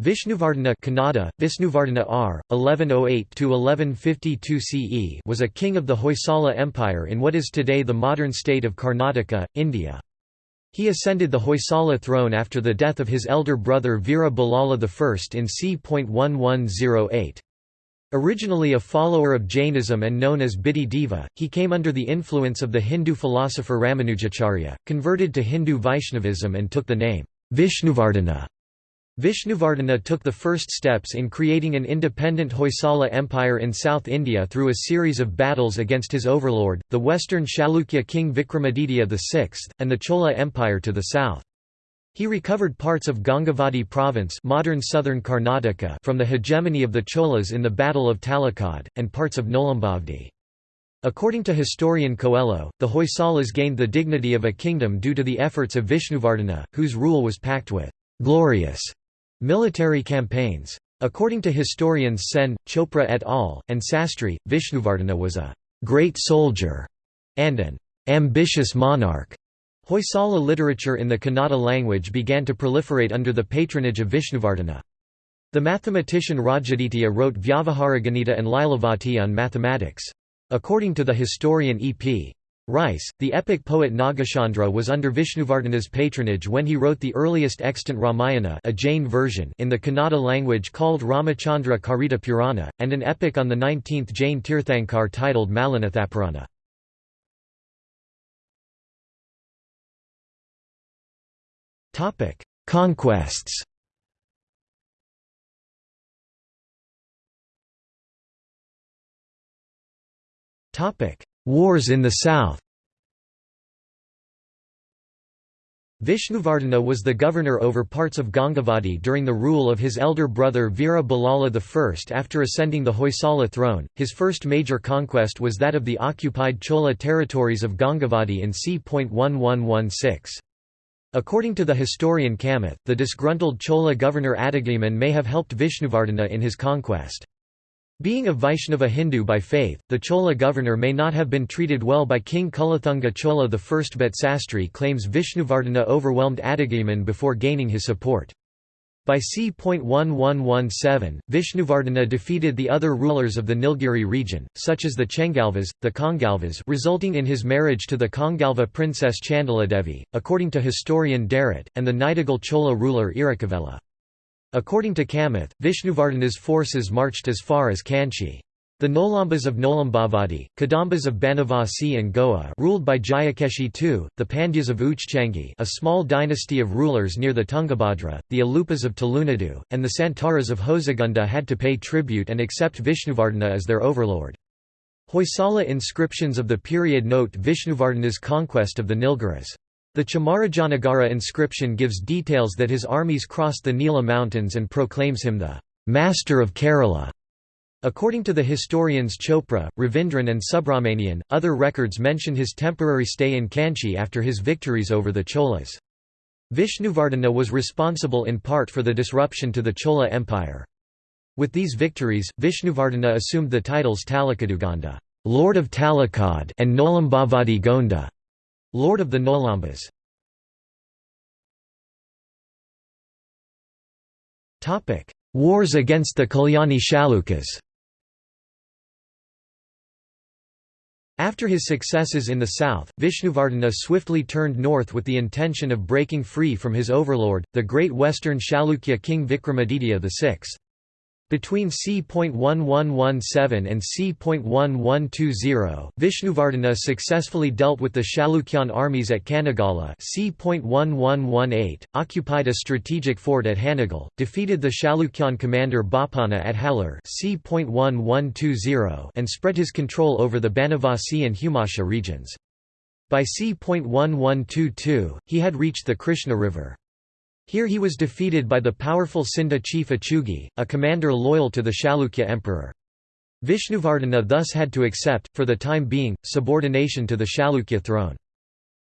Vishnuvardhana Kannada, Vishnuvardhana R. 1108–1152 CE was a king of the Hoysala Empire in what is today the modern state of Karnataka, India. He ascended the Hoysala throne after the death of his elder brother Veera Ballala I in c.1108. Originally a follower of Jainism and known as Bitti Deva, he came under the influence of the Hindu philosopher Ramanujacharya, converted to Hindu Vaishnavism and took the name Vishnuvardhana. Vishnuvardhana took the first steps in creating an independent Hoysala empire in South India through a series of battles against his overlord, the western Chalukya king Vikramaditya VI, and the Chola Empire to the south. He recovered parts of Gangavadi province modern southern Karnataka from the hegemony of the Cholas in the Battle of Talakad, and parts of Nolambavadi. According to historian Coelho, the Hoysalas gained the dignity of a kingdom due to the efforts of Vishnuvardhana, whose rule was packed with glorious Military campaigns. According to historians Sen, Chopra et al., and Sastry, Vishnuvardhana was a «great soldier» and an «ambitious monarch». Hoysala literature in the Kannada language began to proliferate under the patronage of Vishnuvardhana. The mathematician Rajaditya wrote Vyavaharaganita and Lilavati on mathematics. According to the historian E.P. Rice, the epic poet Nagachandra was under Vishnuvardhana's patronage when he wrote the earliest extant Ramayana a Jain version in the Kannada language called Ramachandra Karita Purana, and an epic on the 19th Jain Tirthankar titled Mallinathapurana. Conquests Wars in the south Vishnuvardhana was the governor over parts of Gangavadi during the rule of his elder brother Veera Ballala I. After ascending the Hoysala throne, his first major conquest was that of the occupied Chola territories of Gangavadi in c.1116. According to the historian Kamath, the disgruntled Chola governor Adigaman may have helped Vishnuvardhana in his conquest. Being a Vaishnava Hindu by faith, the Chola governor may not have been treated well by King Kulathunga Chola I but Sastry claims Vishnuvardhana overwhelmed Adigaman before gaining his support. By c.1117, Vishnuvardhana defeated the other rulers of the Nilgiri region, such as the Chengalvas, the Kongalvas resulting in his marriage to the Kongalva princess Chandaladevi, according to historian Derrett, and the Nidigal Chola ruler Irukavela. According to Kamath, Vishnuvardhana's forces marched as far as Kanchi. The Nolambas of Nolambavadi, Kadambas of Banavasi and Goa ruled by Jayakeshi II, the Pandyas of Uchchangi a small dynasty of rulers near the Tungabhadra, the Alupas of Tulunadu, and the Santaras of Hosagunda had to pay tribute and accept Vishnuvardhana as their overlord. Hoysala inscriptions of the period note Vishnuvardhana's conquest of the Nilgiris. The Chamarajanagara inscription gives details that his armies crossed the Nila mountains and proclaims him the «master of Kerala». According to the historians Chopra, Ravindran and Subramanian, other records mention his temporary stay in Kanchi after his victories over the Cholas. Vishnuvardhana was responsible in part for the disruption to the Chola Empire. With these victories, Vishnuvardhana assumed the titles Talakaduganda Lord of Talakad and Nolambavadi Gonda Lord of the Nolambas Wars against the Kalyani Chalukyas After his successes in the south, Vishnuvardhana swiftly turned north with the intention of breaking free from his overlord, the great western Chalukya king Vikramaditya VI. Between c.1117 and c.1120, Vishnuvardhana successfully dealt with the Chalukyan armies at Kanagala c.1118, occupied a strategic fort at Hanagal, defeated the Chalukyan commander Bapana at Hallar c.1120, and spread his control over the Banavasi and Humasha regions. By c.1122, he had reached the Krishna River. Here he was defeated by the powerful Sinda chief Achugi, a commander loyal to the Chalukya emperor. Vishnuvardhana thus had to accept, for the time being, subordination to the Chalukya throne.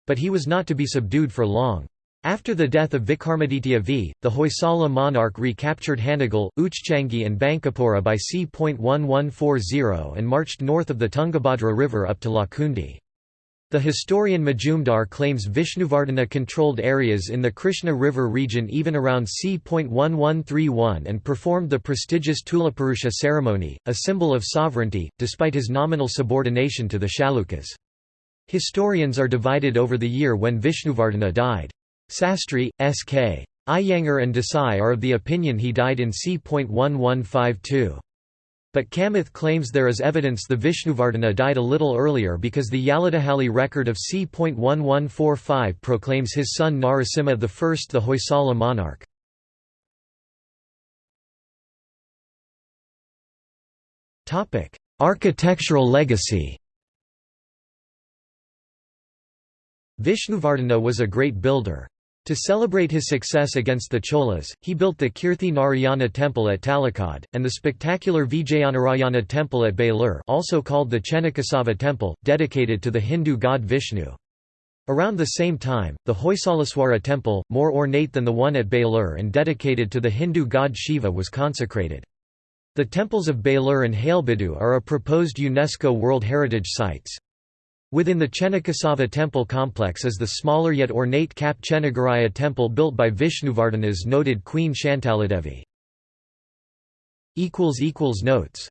But he was not to be subdued for long. After the death of Vikramaditya V, the Hoysala monarch recaptured Hanagal, Uchchangi and Bankapura by c.1140 and marched north of the Tungabhadra river up to Lakkundi. The historian Majumdar claims Vishnuvardhana controlled areas in the Krishna River region even around c.1131 and performed the prestigious Tulapurusha ceremony, a symbol of sovereignty, despite his nominal subordination to the Chalukyas. Historians are divided over the year when Vishnuvardhana died. Sastry, S.K. Iyengar and Desai are of the opinion he died in c.1152. But Kamath claims there is evidence the Vishnuvardhana died a little earlier because the Yaladahalli record of c.1145 proclaims his son Narasimha I the Hoysala monarch. Architectural legacy Vishnuvardhana was a great builder. To celebrate his success against the Cholas, he built the Kirti Narayana temple at Talakad, and the spectacular Vijayanarayana temple at Belur also called the Chenakesava temple, dedicated to the Hindu god Vishnu. Around the same time, the Hoysaleswara temple, more ornate than the one at Belur and dedicated to the Hindu god Shiva was consecrated. The temples of Belur and Halebidu are a proposed UNESCO World Heritage Sites. Within the Chenakesava temple complex is the smaller yet ornate Kap Chennigaraya temple built by Vishnuvardhana's noted queen Shantaladevi. Notes